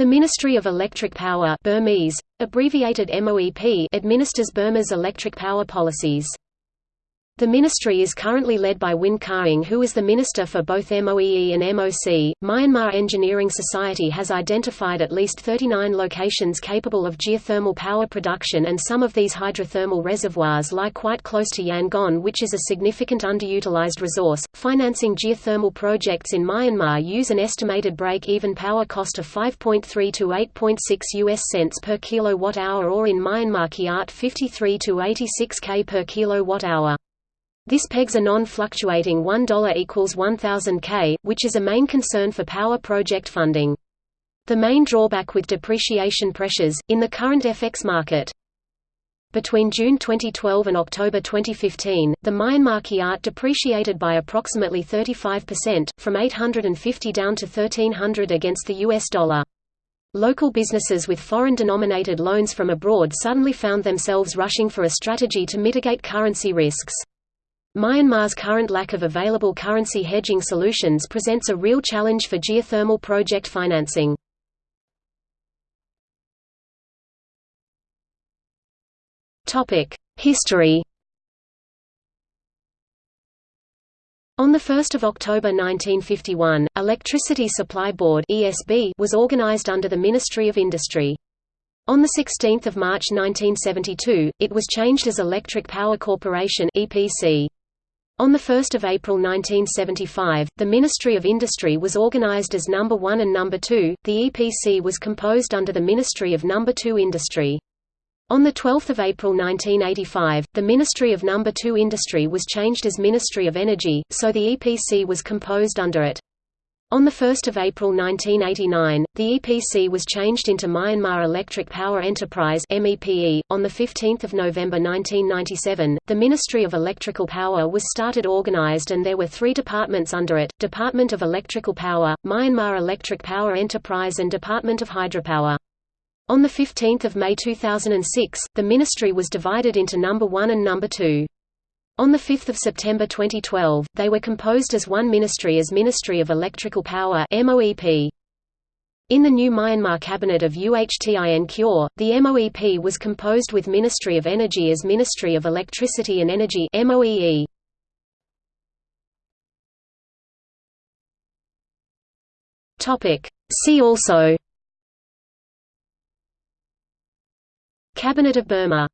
The Ministry of Electric Power Burmese, abbreviated MOEP administers Burma's electric power policies. The ministry is currently led by Win Khaing who is the minister for both MOEE and MOC. Myanmar Engineering Society has identified at least 39 locations capable of geothermal power production and some of these hydrothermal reservoirs lie quite close to Yangon which is a significant underutilized resource. Financing geothermal projects in Myanmar use an estimated break-even power cost of 5.3 to 8.6 US cents per kilowatt hour or in Myanmar Kyat 53 to 86 K per kilowatt hour. This pegs a non-fluctuating $1 equals 1000 K, which is a main concern for power project funding. The main drawback with depreciation pressures, in the current FX market. Between June 2012 and October 2015, the Myanmar kyat depreciated by approximately 35%, from 850 down to 1300 against the US dollar. Local businesses with foreign-denominated loans from abroad suddenly found themselves rushing for a strategy to mitigate currency risks. Myanmar's current lack of available currency hedging solutions presents a real challenge for geothermal project financing. History On 1 October 1951, Electricity Supply Board was organized under the Ministry of Industry. On 16 March 1972, it was changed as Electric Power Corporation EPC. On 1 April 1975, the Ministry of Industry was organized as Number 1 and Number 2. The EPC was composed under the Ministry of Number 2 Industry. On 12 April 1985, the Ministry of Number 2 Industry was changed as Ministry of Energy, so the EPC was composed under it. On 1 April 1989, the EPC was changed into Myanmar Electric Power Enterprise MEPE. .On 15 November 1997, the Ministry of Electrical Power was started organized and there were three departments under it, Department of Electrical Power, Myanmar Electric Power Enterprise and Department of Hydropower. On 15 May 2006, the ministry was divided into Number 1 and Number 2. On 5 September 2012, they were composed as one ministry as Ministry of Electrical Power MOEP. In the new Myanmar cabinet of U Htin Kyaw, the MOEP was composed with Ministry of Energy as Ministry of Electricity and Energy MOEE. See also Cabinet of Burma